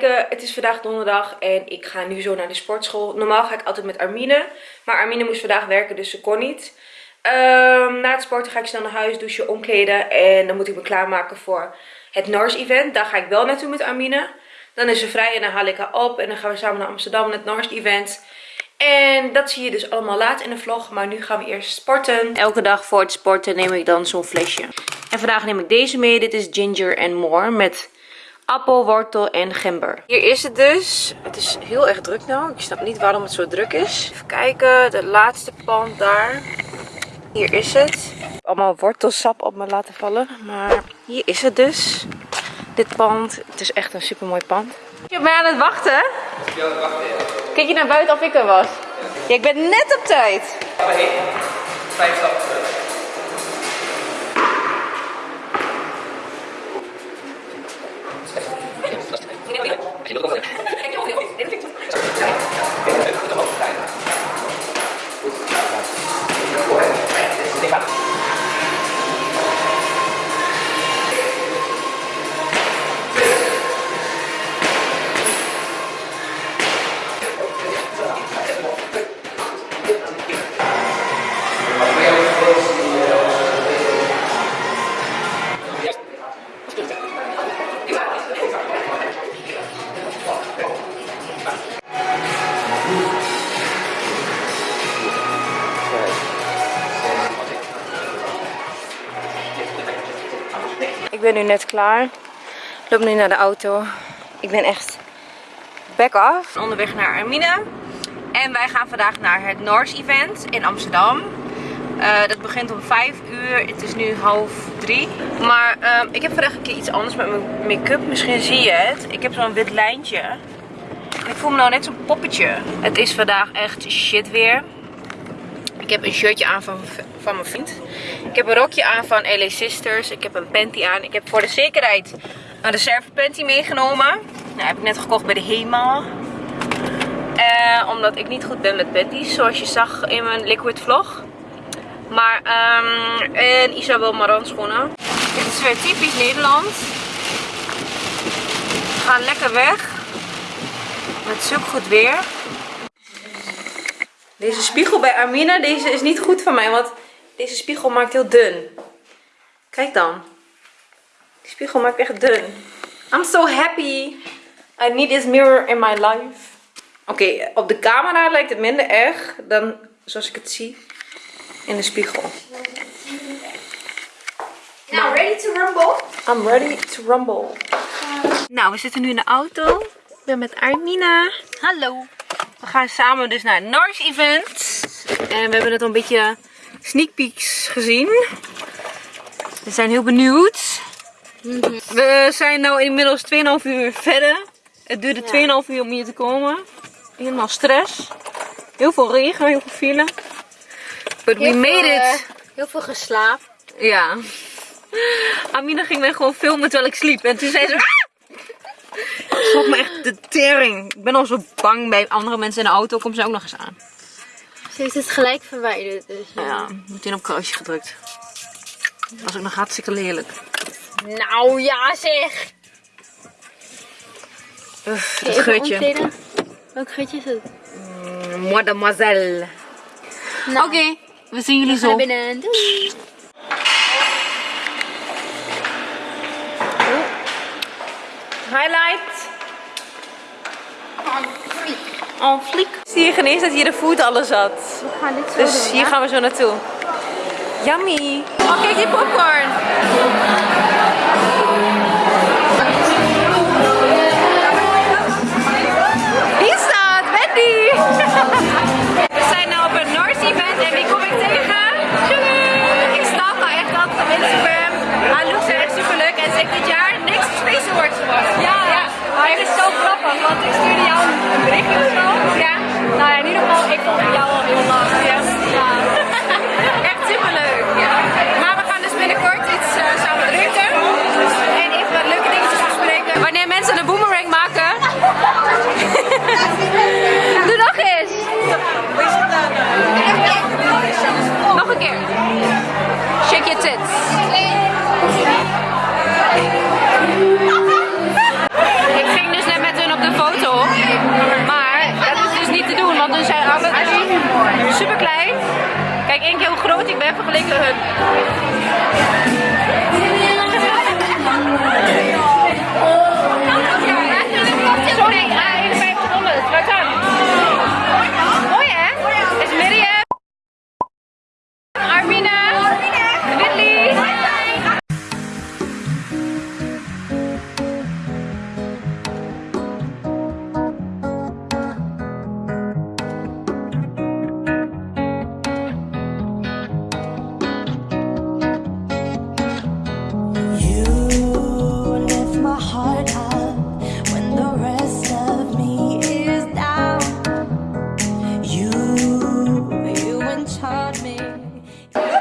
Het is vandaag donderdag en ik ga nu zo naar de sportschool. Normaal ga ik altijd met Armine. Maar Armine moest vandaag werken, dus ze kon niet. Ehm, na het sporten ga ik snel naar huis, douchen, omkleden. En dan moet ik me klaarmaken voor het NARS event. Daar ga ik wel naartoe met Armine. Dan is ze vrij en dan haal ik haar op. En dan gaan we samen naar Amsterdam naar het NARS event. En dat zie je dus allemaal laat in de vlog. Maar nu gaan we eerst sporten. Elke dag voor het sporten neem ik dan zo'n flesje. En vandaag neem ik deze mee. Dit is Ginger and More met appel, wortel en gember. Hier is het dus. Het is heel erg druk nou. Ik snap niet waarom het zo druk is. Even kijken. De laatste pand daar. Hier is het. Allemaal wortelsap op me laten vallen. Maar hier is het dus. Dit pand. Het is echt een super mooi pand. Je bent aan het wachten? Ja, wacht even. Kijk je naar buiten of ik er was? Ja, ik ben net op tijd. Vijf ben nu net klaar. Ik loop nu naar de auto. Ik ben echt back off. Onderweg naar Armina. En wij gaan vandaag naar het Norse event in Amsterdam. Eh, dat begint om 5 uur. Het is nu half 3. Maar ehm, ik heb vandaag een keer iets anders met mijn make-up. Misschien zie je het. Ik heb zo'n wit lijntje. Ik voel me nou net zo'n poppetje. Het is vandaag echt shit weer. Ik heb een shirtje aan van, van mijn vriend. Ik heb een rokje aan van LA Sisters. Ik heb een panty aan. Ik heb voor de zekerheid een reserve panty meegenomen. Nou, heb ik net gekocht bij de HEMA. Eh, omdat ik niet goed ben met panties. Zoals je zag in mijn liquid vlog. Maar, ehm en Isabel Maran schoenen. Dit is weer typisch Nederland. We gaan lekker weg. Met zulk goed weer. Deze spiegel bij Armina, deze is niet goed van mij, want deze spiegel maakt heel dun. Kijk dan. Die spiegel maakt echt dun. I'm so happy. I need this mirror in my life. Oké, op de camera lijkt het minder erg dan zoals ik het zie in de spiegel. Now, ready to rumble? I'm ready to rumble. Nou, we zitten nu in de auto. Ik ben met Armina. Hallo. We gaan samen dus naar het Nars event. En we hebben net al een beetje sneak peeks gezien. We zijn heel benieuwd. We zijn nu inmiddels 2,5 uur verder. Het duurde 2,5 uur om hier te komen. Helemaal stress. Heel veel regen, heel veel file. But we Heel made veel, it. eh, heel veel geslapen. Ja. Amina ging mij gewoon filmen terwijl ik sliep. En toen zei ze... "Ah!" Schrok me echt de tering. Ik ben al zo bang bij andere mensen in de auto. Komt ze ook nog eens aan. Ze heeft het gelijk verwijderd. Dus, ja. Ja, meteen op kruisje gedrukt. Dat was ook nog hartstikke lelijk. Nou ja zeg. Uff, dat geurtje. omkleden. Welk geurtje is het? Mademoiselle. Nou, Oké, we zien jullie zo. binnen. Doei. Highlight. Oh, fliek. Zie je geen eens dat hier de food alles zat. We gaan dit zo Dus doen, hier gaan we zo naartoe. Yummy. Oh, kijk die popcorn. Vergeleken hun.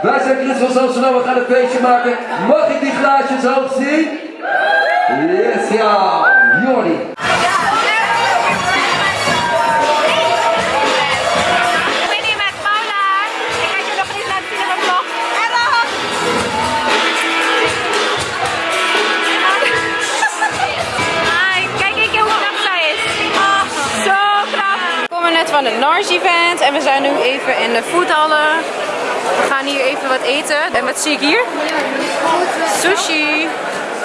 Wij zijn Chris van we gaan een feestje maken. Mag ik die glaasjes hoog zien? Yes, ja, Jordi. Het Nars event en we zijn nu even in de foodhallen. We gaan hier even wat eten. En wat zie ik hier? Sushi.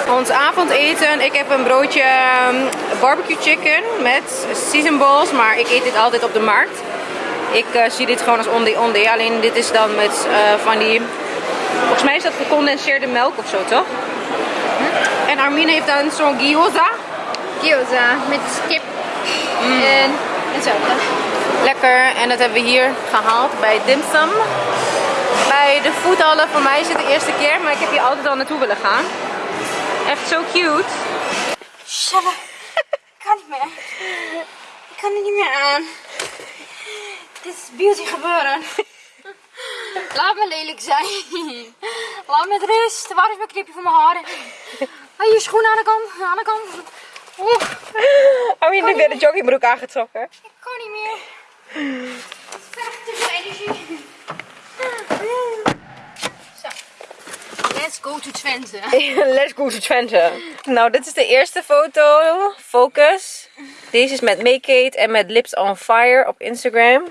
Ons avondeten. Ik heb een broodje ehm, barbecue chicken met season balls, maar ik eet dit altijd op de markt. Ik eh, zie dit gewoon als ondé, alleen dit is dan met eh, van die, volgens mij is dat gecondenseerde melk of zo, toch? En Armin heeft dan zo'n gyoza. Gyoza met kip en, en zo. Lekker, en dat hebben we hier gehaald bij Dim Sum. Bij de foodhallen, voor mij is het de eerste keer, maar ik heb hier altijd al naartoe willen gaan. Echt zo cute. Shut up. Ik kan niet meer. Ik kan er niet meer aan. Dit is beauty gebeuren. Laat me lelijk zijn. Laat me met rust. Waar is mijn knipje voor mijn haren? Hé, je schoen aan de kant. Aan de kant. Oeh, Armin heeft weer de joggingbroek aangetrokken. ik kan niet meer. Veel energie. Zo. Let's go to Twente. Let's go to Twente. Nou, dit is de eerste foto. Focus. Deze is met Make It en met Lips on Fire op Instagram.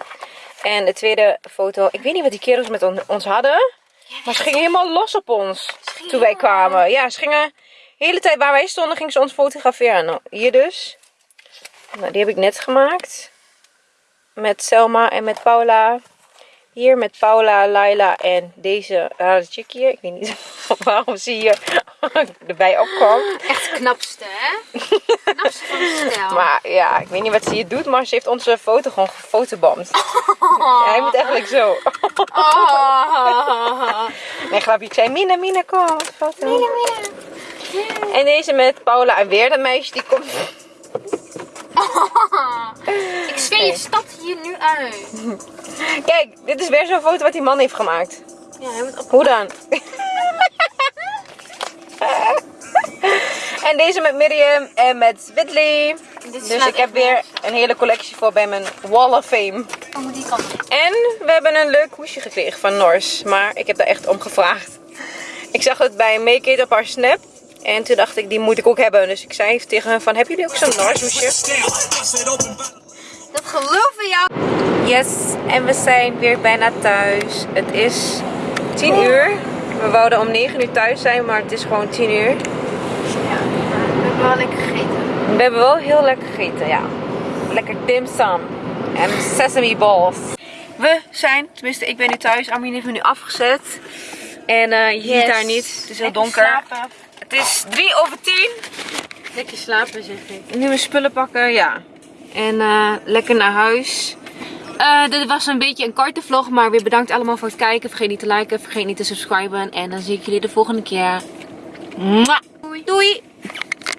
En de tweede foto. Ik weet niet wat die kerels met on- ons hadden. Maar ze gingen helemaal los op ons. Toen wij kwamen. Ja, ze gingen... De hele tijd waar wij stonden, gingen ze ons fotograferen. Nou, hier dus. Nou, die heb ik net gemaakt. Met Selma en met Paula. Hier met Paula, Laila en deze chick hier. Ik weet niet waarom ze hier erbij opkwam. Echt knapste, hè? Knapste van de stijl. Maar ja, ik weet niet wat ze hier doet, maar ze heeft onze foto gewoon gefotobomd. Ja, hij moet eigenlijk zo. Oh. Nee, grapje. Ik zei, Mina, Mina, kom. Foto. En deze met Paula en weer dat meisje die komt. Ik zweer je stad nu uit. Kijk, dit is weer zo'n foto wat die man heeft gemaakt. Ja, hij moet op. Hoe dan? en deze met Miriam en met Whitley. Dus ik heb weer een hele collectie voor bij mijn Wall of Fame. Oh, moet die kant. En we hebben een leuk hoesje gekregen van Nors. Maar ik heb daar echt om gevraagd. Ik zag het bij Make It op haar snap. En toen dacht ik, die moet ik ook hebben. Dus ik zei tegen hen van, hebben jullie ook zo'n Nors hoesje? Geloof in jou. Yes, en we zijn weer bijna thuis. Het is 10 uur. We wouden om 9 uur thuis zijn, maar het is gewoon 10 uur. Ik heb wel lekker gegeten. We hebben wel heel lekker gegeten, ja. Lekker dim sum en sesame balls. We zijn, tenminste ik ben nu thuis. Armin heeft me nu afgezet. En eh, je ziet haar niet, het is heel donker. Het is 3 over 10. Lekker slapen zeg ik. Nu mijn spullen pakken, ja. En eh, lekker naar huis. Eh, dit was een beetje een korte vlog, maar weer bedankt allemaal voor het kijken. Vergeet niet te liken, vergeet niet te subscriben. En dan zie ik jullie de volgende keer. Mwah. Doei.